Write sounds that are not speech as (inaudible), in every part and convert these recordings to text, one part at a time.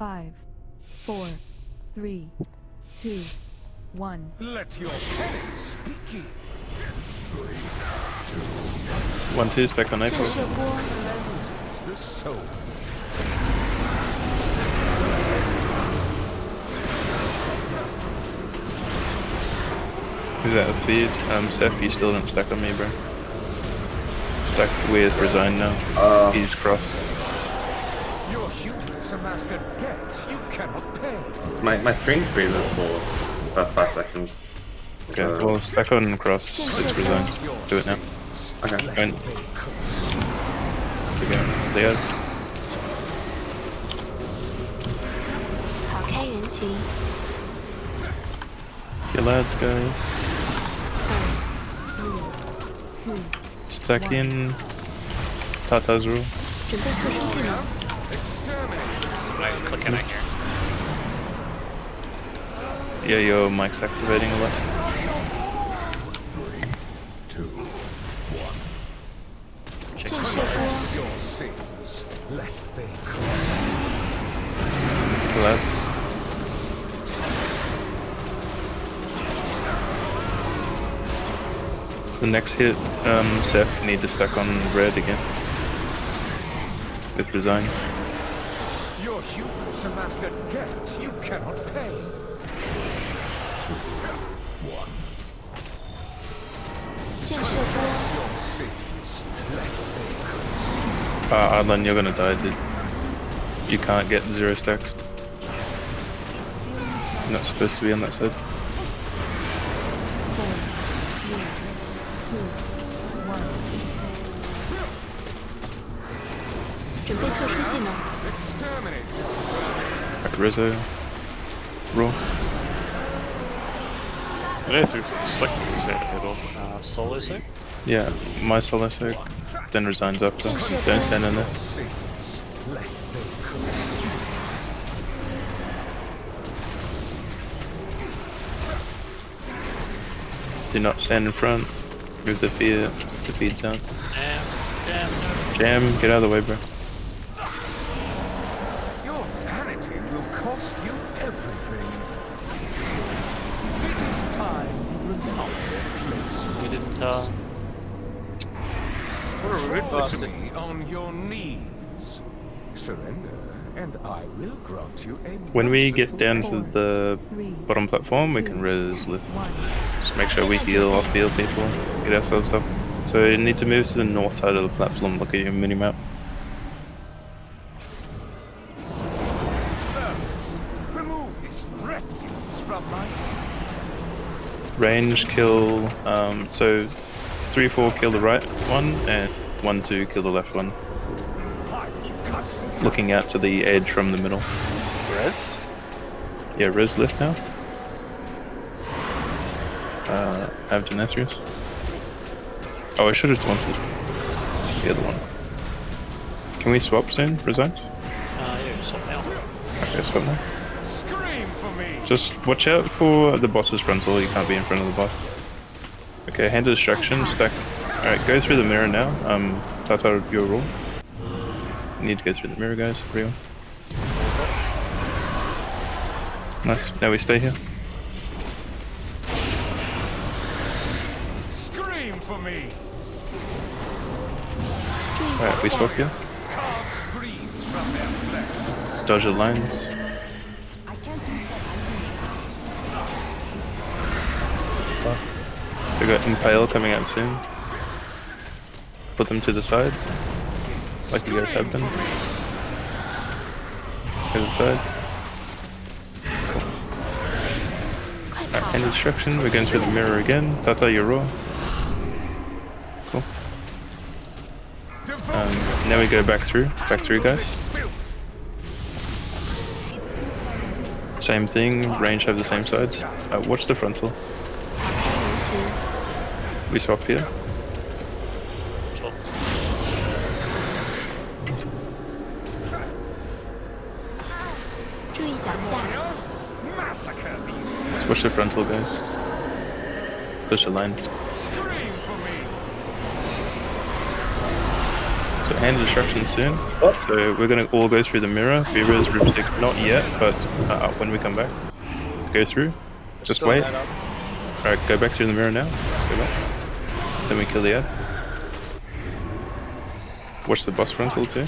Five, four, three, two, one. Let your panic speak One two stack on April. Who's out of feed? Um, Seth, you still didn't stack on me, bro. Stack with Resign now. Uh, He's crossed. Your hubris amassed a debt you cannot pay. my, my screen freezes for the first five seconds. Okay, Uh, well, stack on cross. It's Resign. Do it now. Okay. Going. To go. Leos. 跑开人群， Your lads, guys. Two. Stack in. Tata's rule. 准备特殊技能， Exterminate. some nice clicking in here. Yeah, yo, mic's activating a Three, two, one. Check your sins, lest they curse. The next hit, um, Seth, need to stack on red again. With design. Your hubris amassed a debt you cannot pay. 震慑波， Your sins, lest they cross. Uh, Adlan, you're gonna die, dude. You can't get zero stacks. You're not supposed to be on that side. Four, three, two, one. 准备特殊技能， Exterminate this Back Rizzo. Raw. I know through slick set middle. Uh, solo sec? Yeah, my solo soak. Then resigns after. Don't stand in this. sins, lest they cross. Do not stand in front. Move the feed, the feed zone. Damn, damn, no. Jam, get out of the way, bro. Your vanity will cost you everything. It is time you remember your place. We didn't, uh... What a rude bastard. me on your knees. Surrender, and I will grant you a When we get merciful down to the Three, bottom platform, we can res lift. Just make sure we heal off field people, get ourselves up. So you need to move to the north side of the platform, look at your mini Range kill, um, so 3 4 kill the right one, and 1 2 kill the left one. I will cut you Looking out to the edge from the middle. Res? Yeah, res lift now. Uh, have Denathrius. Oh, I should have taunted the other one. Can we swap soon? Resign? Uh, yeah, just swap now. Okay, swap now. Just watch out for the boss's frontal, you can't be in front of the boss. Okay, hand of destruction, stack. Alright, go through the mirror now. Um, Tata, your rule. You need to go through the mirror, guys, for real. Nice, now we stay here. Scream for me! Alright, we swap here. Dodge the lines. Fuck. We got Impale coming out soon. Put them to the sides. Like you guys have been. To the side. Alright, hand destruction. We're going through the mirror again. Tata, raw. Cool. Um, now we go back through. Back through, guys. Same thing. Range have the same sides. Uh, watch the frontal. We swap here. Swap. Let's push the frontal, guys. Push the line. So hand destruction soon. What? So we're gonna all go through the mirror. Beaver's room six, not yet, but uh, when we come back, go through. Just Still wait head up. Alright, go back through the mirror now. Go back. Then we kill the ad. Watch the boss frontal too.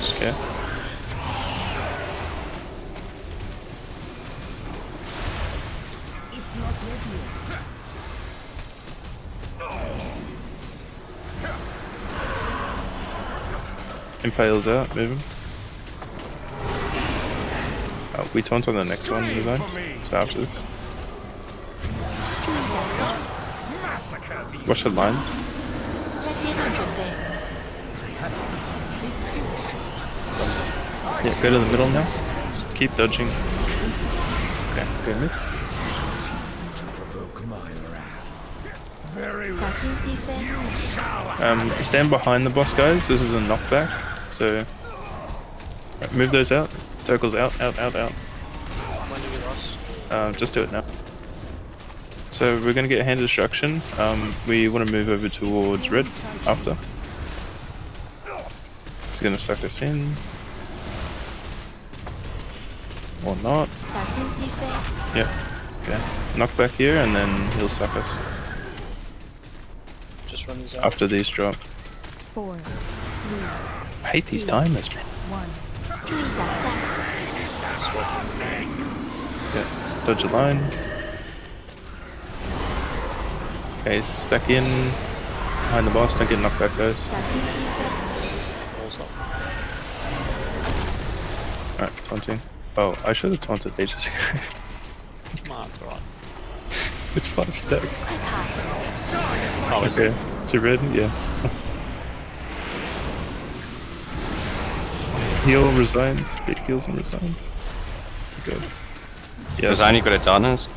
Scare. Impales out, move him. Oh, we taunt on the next one, move on. So after this. What's the line? Yeah, go to the middle now. Just keep dodging. Okay, good move. Um, stand behind the boss, guys. This is a knockback, so right, move those out. Circles out, out, out, out. Uh, just do it now. So we're going to get hand destruction. Um, we want to move over towards red after. It's going to suck us in. Or not. Yep. Okay. Knock back here and then he'll suck us. Just run these out. After these drop. Four. Three, I hate these timers, man. One. Yeah. Dodge a line. Okay, stuck in behind the boss, stuck in knocked back Awesome. Alright, taunting. Oh, I should have taunted ages ago. nah, it's alright. (laughs) it's five stack. Oh, okay. It? It's red, yeah. Heal resigns. Big heals and resigns. Good. Yeah. Has Annie got a darkness.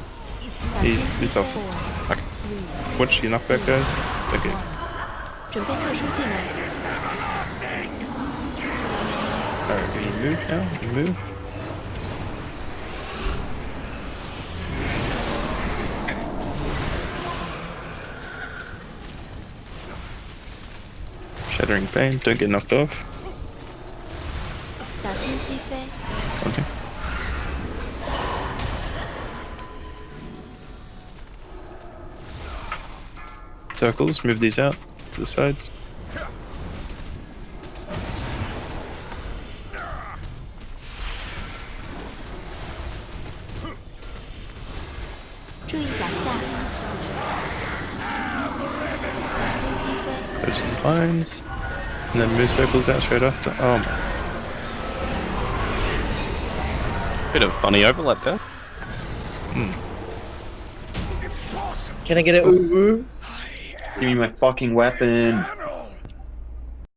He's off. it's 飞 off.，Watch your knockback, guys. Okay. 准备特殊技能， Alright, we move now. We move. Shattering pain, don't get knocked off. 小 circles, move these out to the sides. Touch these lines, and then move circles out straight after. Oh my. Bit of funny overlap there. Hmm. Can I get it? Ooh, ooh. Give me my fucking weapon.